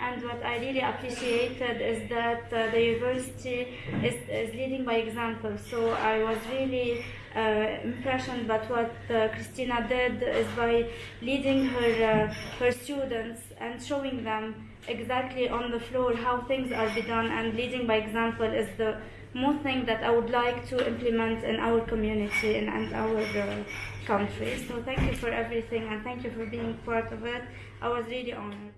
And what I really appreciated is that uh, the university is, is leading by example. So I was really uh, impressioned by what uh, Christina did is by leading her uh, her students and showing them exactly on the floor how things are be done and leading by example is the most thing that I would like to implement in our community and, and our uh, country. So thank you for everything and thank you for being part of it. I was really honored.